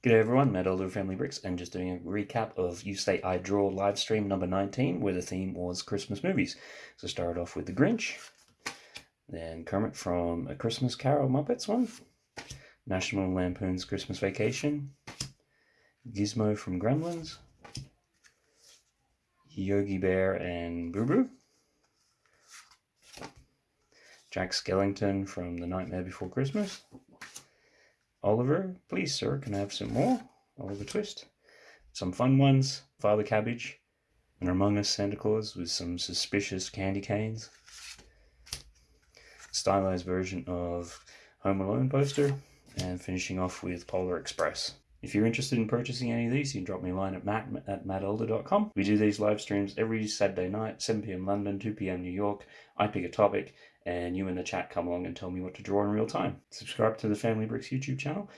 G'day everyone, Matt Elder Family Bricks, and just doing a recap of You Say I Draw live stream number 19, where the theme was Christmas movies. So started off with The Grinch, then Kermit from A Christmas Carol Muppets one, National Lampoon's Christmas Vacation, Gizmo from Gremlins, Yogi Bear and Boo Boo, Jack Skellington from The Nightmare Before Christmas, Oliver, please, sir, can I have some more? Oliver Twist. Some fun ones Father Cabbage, and Among Us Santa Claus with some suspicious candy canes. Stylized version of Home Alone poster, and finishing off with Polar Express. If you're interested in purchasing any of these, you can drop me a line at matt at mattelder.com. We do these live streams every Saturday night, 7 p.m. London, 2 p.m. New York. I pick a topic, and you in the chat come along and tell me what to draw in real time. Subscribe to the Family Bricks YouTube channel,